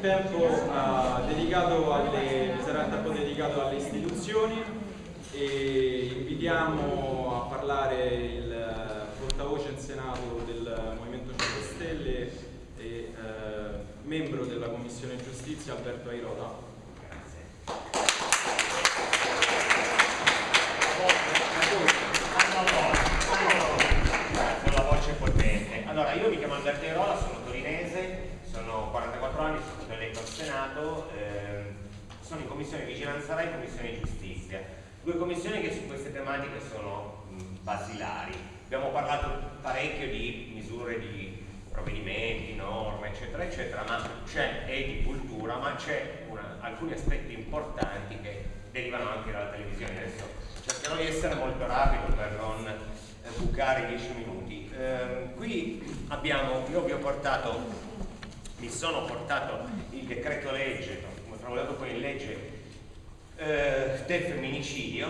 il tempo uh, dedicato alle, sarà il tempo dedicato alle istituzioni e invitiamo a parlare il portavoce in Senato del Movimento 5 Stelle e uh, membro della Commissione Giustizia Alberto Airota. Alberto Airola, sono torinese, sono 44 anni, sono stato eletto al Senato, eh, sono in Commissione Vigilanza RAI e Commissione Giustizia. Due commissioni che su queste tematiche sono mh, basilari. Abbiamo parlato parecchio di misure di provvedimenti, norme, eccetera, eccetera, ma c'è, e di cultura, ma c'è alcuni aspetti importanti che derivano anche dalla televisione. Adesso cercherò di essere molto rapido per non eh, bucare 10 minuti. Eh, abbiamo, io vi ho portato, mi sono portato il decreto legge, tramutato poi in legge, eh, del femminicidio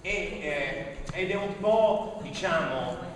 e, eh, ed è un po' diciamo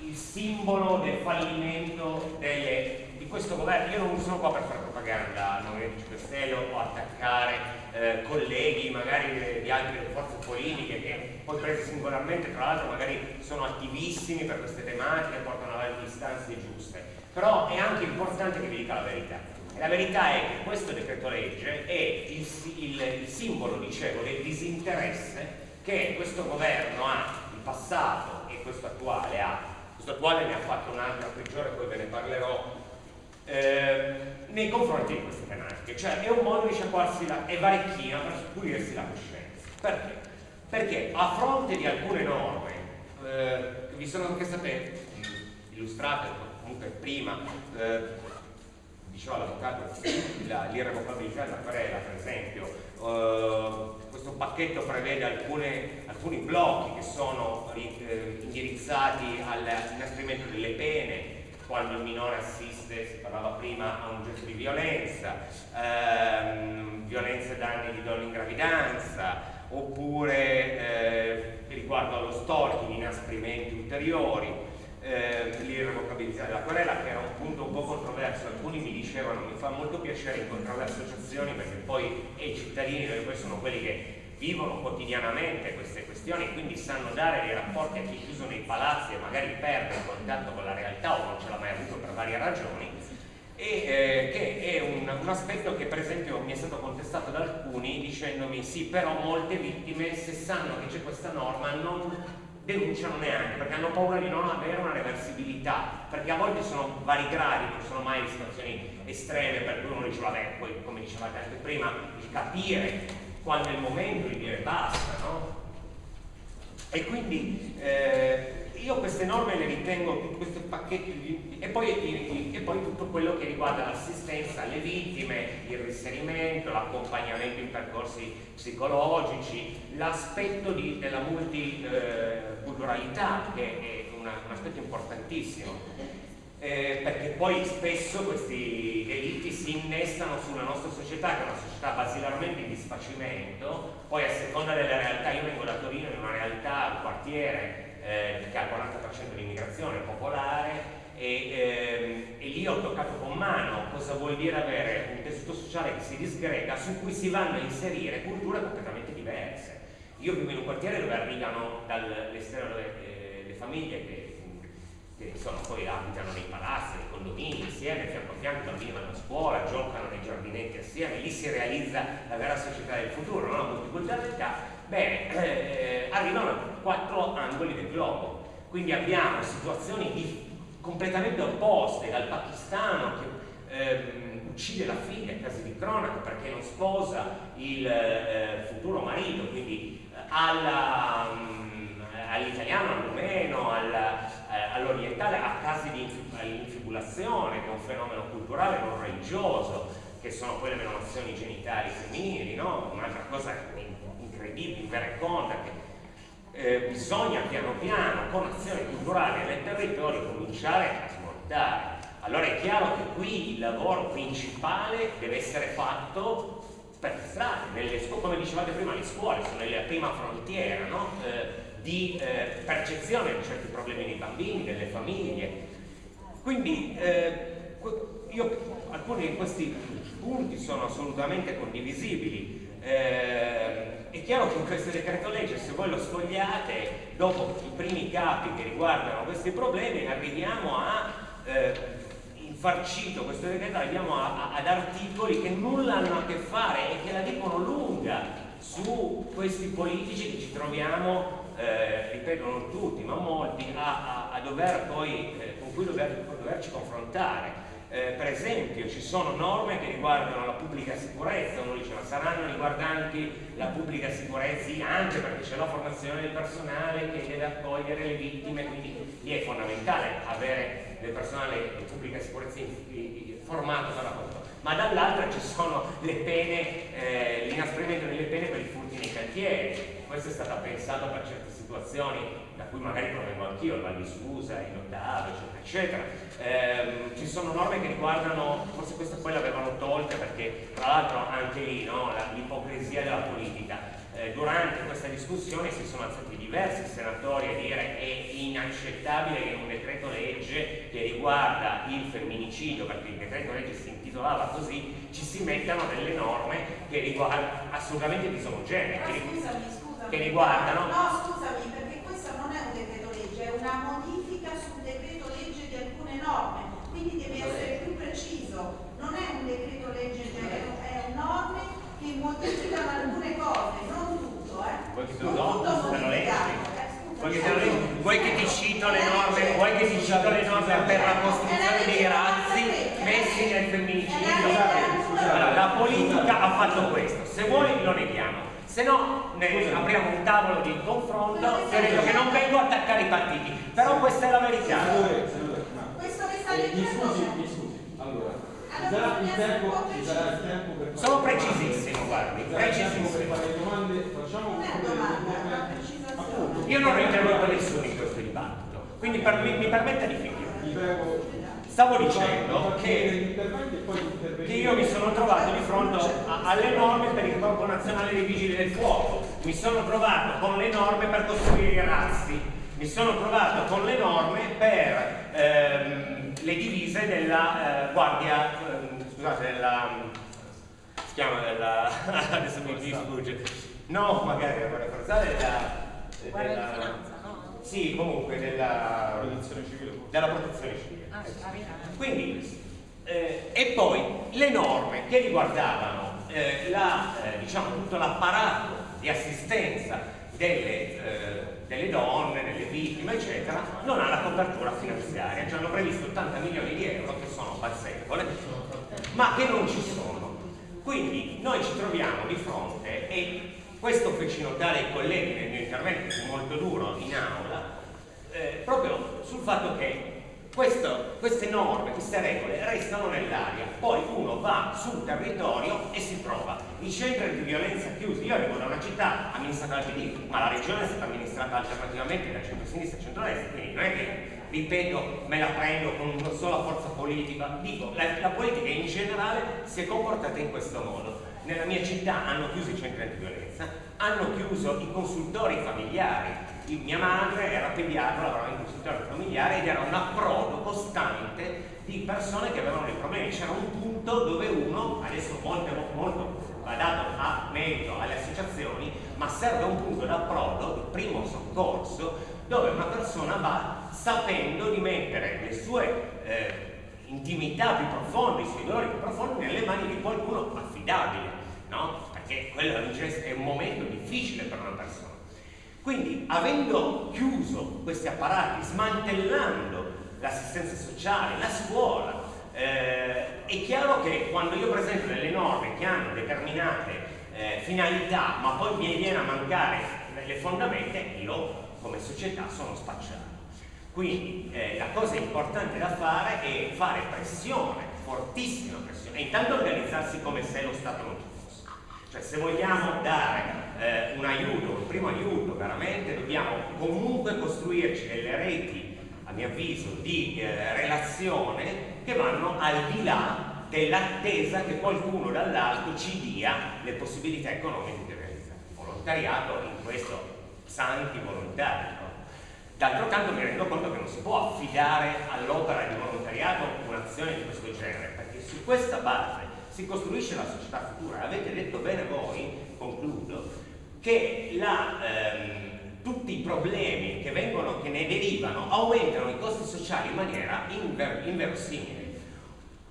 il simbolo del fallimento delle questo governo, io non sono qua per fare propaganda al Movimento 5 Stelle o attaccare eh, colleghi magari di, di altre forze politiche che poi prese singolarmente tra l'altro magari sono attivissimi per queste tematiche, portano avanti istanze giuste, però è anche importante che vi dica la verità. E la verità è che questo decreto legge è il, il, il simbolo, dicevo, del disinteresse che questo governo ha, il passato e questo attuale ha, questo attuale ne ha fatto un'altra peggiore, poi ve ne parlerò eh, nei confronti di queste tematiche, cioè è un modo di sciacquarsi la, è varichina per pulirsi la coscienza. Perché? Perché a fronte di alcune norme eh, vi sono anche state illustrate comunque prima, eh, diceva l'avvocato, l'irrevocabilità della querela per esempio, eh, questo pacchetto prevede alcune, alcuni blocchi che sono eh, indirizzati all'inasprimento delle pene, quando il minore assiste, si parlava prima, a un gesto di violenza, ehm, violenza e danni di donne in gravidanza, oppure eh, riguardo allo stalking, inasprimenti ulteriori, eh, l'irrevocabilità della querela, che era un punto un po' controverso, alcuni mi dicevano mi fa molto piacere incontrare le associazioni perché poi i cittadini, perché poi sono quelli che vivono quotidianamente queste questioni e quindi sanno dare dei rapporti a chi è chiuso nei palazzi e magari perde il contatto con la realtà o non ce l'ha mai avuto per varie ragioni e eh, che è un, un, aspetto che per esempio mi è stato contestato da alcuni dicendomi sì però molte vittime se sanno che c'è questa norma non denunciano neanche perché hanno paura di non avere una reversibilità perché a volte sono vari gradi non sono mai situazioni estreme per cui uno dice vabbè poi come dicevate anche prima il capire quando è il momento di dire basta, no? E quindi eh, io queste norme le ritengo, questo pacchetto di, e, poi, e poi tutto quello che riguarda l'assistenza alle vittime, il riserimento, l'accompagnamento in percorsi psicologici, l'aspetto della multiculturalità che è una, un aspetto importantissimo eh, perché poi spesso questi delitti si innestano sulla nostra società, che è una società basilarmente in disfacimento, poi a seconda delle realtà, io vengo da Torino, in una realtà, un quartiere eh, che ha il 40% di immigrazione popolare, e, ehm, e, lì ho toccato con mano cosa vuol dire avere un tessuto sociale che si disgrega, su cui si vanno a inserire culture completamente diverse. Io vivo in un quartiere dove arrivano dall'esterno le, eh, le famiglie che che sono, poi abitano nei palazzi, nei condomini insieme, fianco a fianco, i bambini vanno a scuola, giocano nei giardinetti assieme, lì si realizza la vera società del futuro, no? la multiculturalità, bene, eh, arrivano a quattro angoli del globo, quindi abbiamo situazioni di, completamente opposte, dal pakistano che ehm, uccide la figlia a casi di cronaca perché non sposa il eh, futuro marito, quindi eh, mm, all'italiano, al rumeno, alla, eh, all'orientale a casi di infibulazione, che è un fenomeno culturale non religioso, che sono poi le menomazioni genitali femminili, no? un'altra cosa incredibile, invereconda, che eh, bisogna piano piano, con azioni culturali nel territorio, cominciare a smontare. Allora è chiaro che qui il lavoro principale deve essere fatto per le strade, come dicevate prima, le scuole sono la prima frontiera, no? eh, di eh, percezione di certi problemi dei bambini, delle famiglie. Quindi eh, io, alcuni di questi punti sono assolutamente condivisibili. Eh, è chiaro che in questo decreto legge, se voi lo sfogliate, dopo i primi capi che riguardano questi problemi, arriviamo a eh, infarcito questo decreto, arriviamo a, a, ad articoli che nulla hanno a che fare e che la dicono lunga su questi politici che ci troviamo, eh, ripeto non tutti, ma molti, a, a dover poi, eh, con cui dover, doverci confrontare. Eh, per esempio ci sono norme che riguardano la pubblica sicurezza, uno dice ma saranno riguardanti la pubblica sicurezza anche perché c'è la formazione del personale che deve accogliere le vittime, quindi lì è fondamentale avere del personale di pubblica sicurezza formato per la controllo. Ma dall'altra ci sono le pene, eh, l'inasprimento delle pene per i furti nei cantieri, questo è stato pensato per certe situazioni da cui magari provengo anch'io, il Val di Susa, in Ottava, eccetera, eccetera. Eh, ci sono norme che riguardano, forse queste poi l'avevano tolte perché tra l'altro anche lì no, l'ipocrisia della politica. Eh, durante questa discussione si sono alzati diversi senatori a dire è inaccettabile che un decreto legge che riguarda il femminicidio, perché il decreto legge si intitolava così, ci si mettano delle norme che riguardano assolutamente disomogenee. Che, che riguardano... No, scusami, perché questo non è un decreto legge, è una modifica sul decreto legge di alcune norme, quindi devi essere più preciso. Non è un decreto legge, è norme che modificano alcune cose, non tutto, eh. Vuoi che, no, no, leggi? Vuoi che ti cito le norme, vuoi che ti cito le norme per la costruzione dei razzi messi nel femminicidio? Allora, la politica ha fatto questo, se vuoi lo neghiamo, se no ne apriamo un tavolo di confronto credo che non vengo a attaccare i partiti, però questa è la verità. Questo che sta dicendo... Mi scusi, mi scusi, allora, sarà il tempo, ci sarà il tempo per... Sono precisissimo, guardi, precisissimo. Per fare domande, facciamo un po' Io non ho interrotto nessuno in questo dibattito, quindi per, mi, mi permetta di finire. Vi prego Stavo dicendo che, che, io mi sono trovato di fronte a, alle norme per il Corpo Nazionale dei Vigili del Fuoco, mi sono trovato con le norme per costruire i razzi, mi sono trovato con le norme per ehm, le divise della eh, Guardia, eh, scusate, della, si chiama della, adesso mi, sfugge, no magari la Guardia Forzale, della, della sì, comunque della protezione civile. Della protezione civile. Ah, Quindi, eh, e poi le norme che riguardavano eh, la, eh, diciamo, tutto l'apparato di assistenza delle, eh, delle, donne, delle vittime, eccetera, non ha la copertura finanziaria. Ci hanno previsto 80 milioni di euro, che sono pazzescole, ma che non ci sono. Quindi noi ci troviamo di fronte e questo feci notare ai colleghi nel mio intervento, molto duro in aula, eh, proprio sul fatto che questo, queste norme, queste regole restano nell'aria, poi uno va sul territorio e si trova i centri di violenza chiusi. Io arrivo da una città amministrata dal PD, ma la regione è stata amministrata alternativamente da centro-sinistra e centro-destra, quindi non è che ripeto, me la prendo con una sola forza politica, dico, la, la politica in generale si è comportata in questo modo nella mia città hanno chiuso i centri antiviolenza, hanno chiuso i consultori familiari. Il, mia madre era pediatra, lavorava in consultorio familiare ed era un approdo costante di persone che avevano dei problemi. C'era un punto dove uno, adesso molto, molto va dato a merito alle associazioni, ma serve un punto d'approdo, il primo soccorso, dove una persona va sapendo di mettere le sue eh, intimità più profonde, i suoi dolori più profondi nelle mani di qualcuno affidabile no? Perché quello è un momento difficile per una persona. Quindi, avendo chiuso questi apparati, smantellando l'assistenza sociale, la scuola, eh, è chiaro che quando io presento delle norme che hanno determinate eh, finalità, ma poi mi viene a mancare le fondamenta, io come società sono spacciato. Quindi eh, la cosa importante da fare è fare pressione, fortissima pressione, e intanto organizzarsi come se lo Stato non ci cioè se vogliamo dare eh, un aiuto, un primo aiuto veramente, dobbiamo comunque costruirci delle reti, a mio avviso, di eh, relazione che vanno al di là dell'attesa che qualcuno dall'alto ci dia le possibilità economiche di realizzare. Volontariato in questo santi volontari. No? D'altro canto mi rendo conto che non si può affidare all'opera di volontariato un'azione di questo genere, perché su questa base si costruisce la società futura. Avete detto bene voi, concludo, che la, ehm, tutti i problemi che, vengono, che ne derivano aumentano i costi sociali in maniera inver, inverosimile.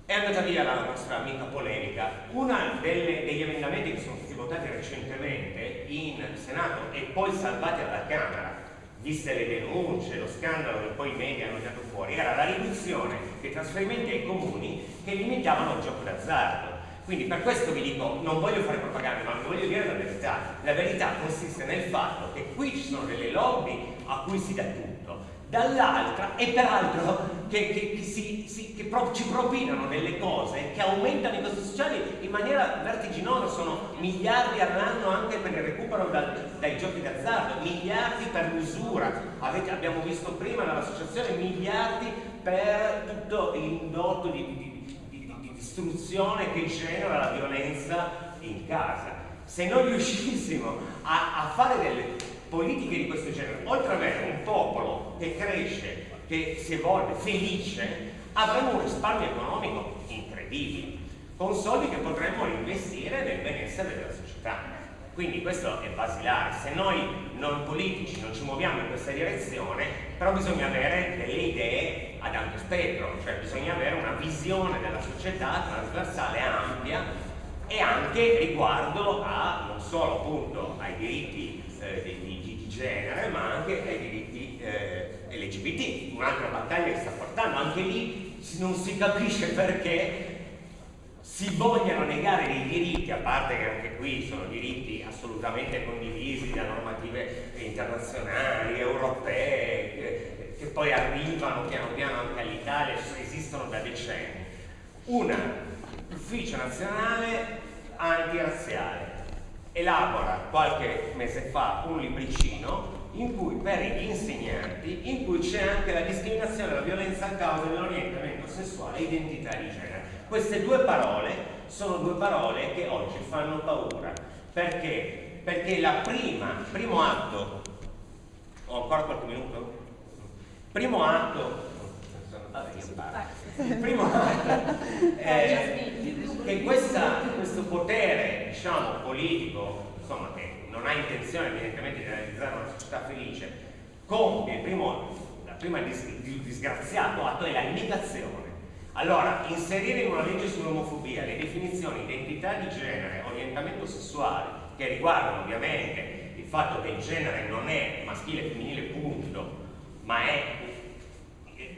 È andata via la nostra amica polemica. Uno degli emendamenti che sono stati votati recentemente in Senato e poi salvati alla Camera viste le denunce, lo scandalo che poi i media hanno tirato fuori, era la riduzione dei trasferimenti ai comuni che limitavano il gioco d'azzardo. Quindi per questo vi dico, non voglio fare propaganda, ma voglio dire la verità. La verità consiste nel fatto che qui ci sono delle lobby a cui si dà tutto, dall'altra e peraltro che, che, che, si, si, che pro, ci propinano delle cose che aumentano i costi sociali in maniera vertiginosa, sono miliardi all'anno anche per il recupero dal, dai giochi d'azzardo, miliardi per l'usura, abbiamo visto prima dall'associazione miliardi per tutto l'indotto di, di, distruzione che genera la violenza in casa. Se noi riuscissimo a, a fare delle politiche di questo genere, oltre ad avere un popolo che cresce, che si evolve, felice, avremo un risparmio economico incredibile, con soldi che potremmo investire nel benessere della società. Quindi questo è basilare, se noi non politici non ci muoviamo in questa direzione, però bisogna avere delle idee ad ampio spettro, cioè bisogna avere una visione della società trasversale ampia e anche riguardo a non solo appunto ai diritti eh, di, genere ma anche ai diritti eh, LGBT, un'altra battaglia che sta portando, anche lì non si capisce perché si vogliano negare dei diritti, a parte che anche qui sono diritti assolutamente condivisi da normative internazionali, europee, che, poi arrivano piano piano anche all'Italia, esistono da decenni. Un ufficio nazionale antirazziale elabora qualche mese fa un libricino in cui per gli insegnanti in cui c'è anche la discriminazione e la violenza a causa dell'orientamento sessuale e identità di genere. Queste due parole sono due parole che oggi fanno paura. Perché? Perché la prima, primo atto, ho ancora qualche minuto? Primo atto, il primo atto è che questa, questo potere diciamo, politico, insomma, che non ha intenzione evidentemente di realizzare una società felice, compie il primo, la prima dis, disgraziato atto è la negazione. Allora, inserire in una legge sull'omofobia le definizioni identità di genere, orientamento sessuale, che riguardano ovviamente il fatto che il genere non è maschile e femminile punto, ma è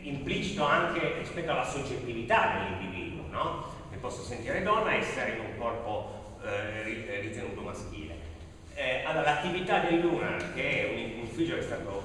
implicito anche rispetto alla soggettività dell'individuo, no? posso sentire donna e essere in un corpo eh, eh ritenuto maschile. Eh, allora, l'attività del Lunar, che è un, un ufficio che è stato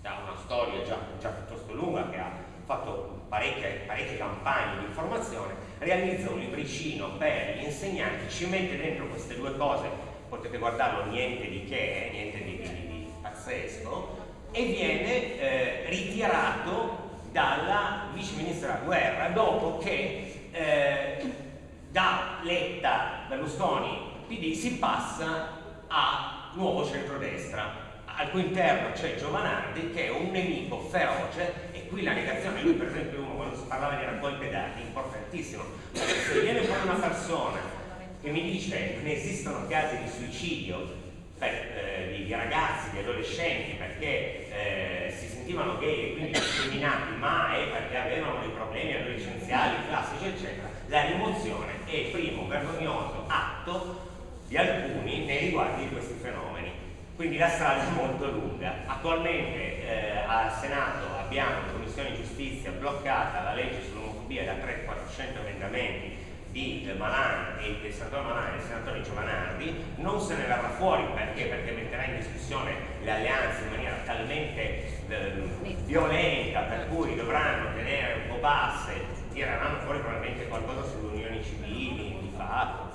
da una storia già, già, piuttosto lunga, che ha fatto parecchie, parecchie campagne di informazione, realizza un libricino per gli insegnanti, ci mette dentro queste due cose, potete guardarlo, niente di che, niente di, di, di pazzesco, e viene eh, ritirato dalla vice ministra Guerra dopo che eh, da Letta, Berlusconi, PD si passa a nuovo centrodestra. Al cui interno c'è Giovanardi che è un nemico feroce e qui la negazione, lui per esempio uno quando si parlava di raccolte dati, importantissimo, perché se viene fuori una persona che mi dice ne esistono casi di suicidio per, eh, di, ragazzi, di adolescenti perché eh, si sentivano gay e quindi discriminati, ma è perché avevano dei problemi adolescenziali, classici, eccetera, la rimozione è il primo vergognoso atto di alcuni nei riguardi di questi fenomeni. Quindi la strada è molto lunga. Attualmente eh, al Senato abbiamo in Commissione Giustizia bloccata la legge sull'omofobia da 300-400 emendamenti di Malan e del senatore Malan e del senatore Giovanardi non se ne verrà fuori. Perché? Perché metterà in discussione le alleanze in maniera talmente eh, violenta per cui dovranno tenere un po' basse, tireranno fuori probabilmente qualcosa sulle unioni civili di fatto.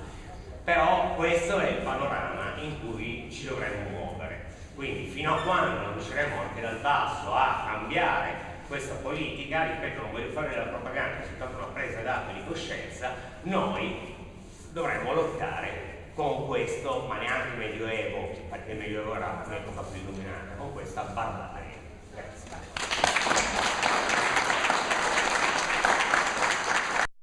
Però questo è il panorama in cui ci dovremmo muovere. Quindi fino a quando non riusciremo anche dal basso a cambiare questa politica, ripeto non voglio fare della propaganda, è soltanto una presa d'atto di coscienza, noi dovremmo lottare con questo, ma neanche il medioevo, perché il medioevo era un'epoca più illuminata, con questa barbarie.